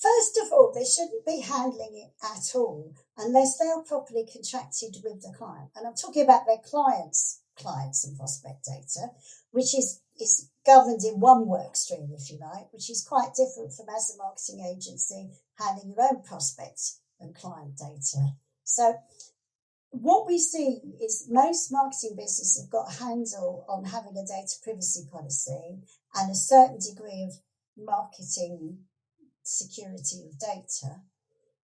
First of all, they shouldn't be handling it at all unless they are properly contracted with the client. And I'm talking about their clients, clients and prospect data, which is, is governed in one work stream, if you like, which is quite different from as a marketing agency handling your own prospects and client data. So what we see is most marketing businesses have got a handle on having a data privacy policy and a certain degree of marketing security of data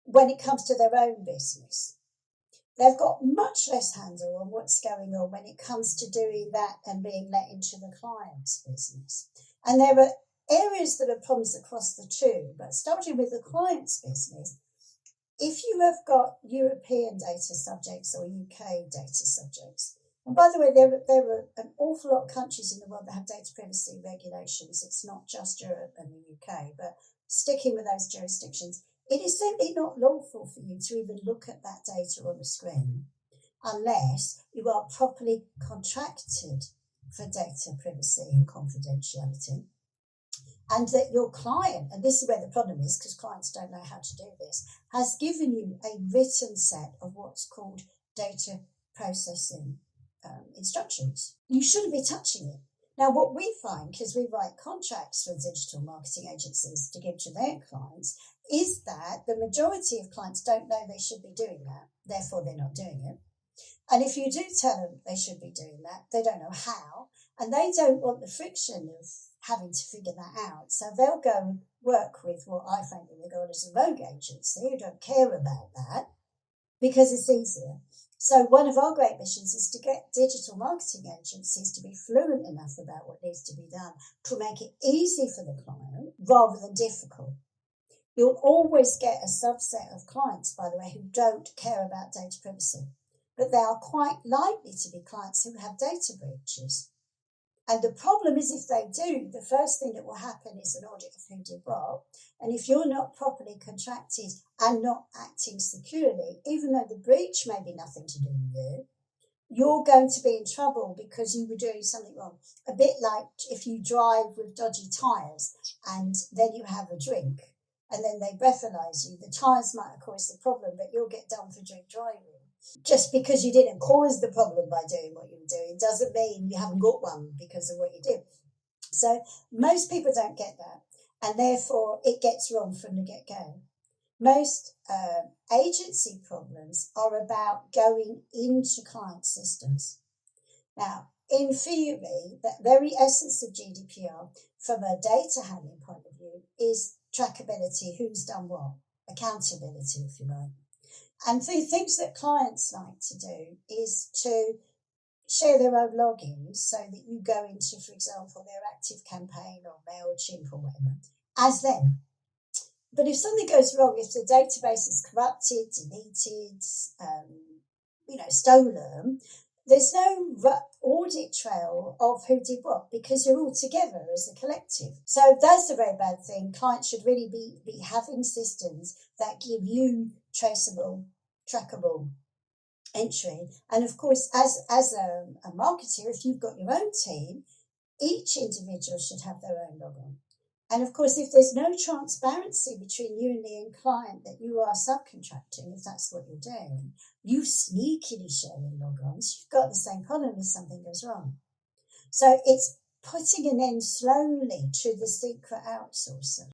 when it comes to their own business. They've got much less handle on what's going on when it comes to doing that and being let into the client's business. And there are areas that are problems across the two, but starting with the client's business, if you have got European data subjects or UK data subjects, and by the way, there, there are an awful lot of countries in the world that have data privacy regulations. It's not just Europe and the UK, but sticking with those jurisdictions, it is simply not lawful for you to even look at that data on the screen unless you are properly contracted for data privacy and confidentiality and that your client, and this is where the problem is because clients don't know how to do this, has given you a written set of what's called data processing um, instructions. You shouldn't be touching it. Now, what we find, because we write contracts for digital marketing agencies to give to their clients, is that the majority of clients don't know they should be doing that, therefore, they're not doing it. And if you do tell them they should be doing that, they don't know how, and they don't want the friction of having to figure that out. So they'll go and work with what I frankly regard as a rogue agency who don't care about that because it's easier. So one of our great missions is to get digital marketing agencies to be fluent enough about what needs to be done to make it easy for the client rather than difficult. You'll always get a subset of clients, by the way, who don't care about data privacy, but they are quite likely to be clients who have data breaches. And the problem is if they do, the first thing that will happen is an audit of who did what. And if you're not properly contracted and not acting securely, even though the breach may be nothing to do with you, you're going to be in trouble because you were doing something wrong. A bit like if you drive with dodgy tyres and then you have a drink and then they breathalyze you, the tyres might have caused the problem, but you'll get done for drink driving just because you didn't cause the problem by doing what you were doing doesn't mean you haven't got one because of what you did. So most people don't get that, and therefore it gets wrong from the get go. Most uh, agency problems are about going into client systems. Now, in theory, the very essence of GDPR, from a data handling point of view, is trackability who's done what, accountability, if you like. And the things that clients like to do is to share their own logins so that you go into, for example, their ActiveCampaign or MailChimp or whatever as them. But if something goes wrong, if the database is corrupted, deleted, um, you know, stolen, there's no audit trail of who did what because you're all together as a collective. So that's a very bad thing. Clients should really be, be having systems that give you traceable trackable entry. And of course, as, as a, a marketer, if you've got your own team, each individual should have their own logon. And of course, if there's no transparency between you and the end client that you are subcontracting, if that's what you're doing, you sneakily sharing logons, you've got the same problem if something goes wrong. So it's putting an end slowly to the secret outsourcer.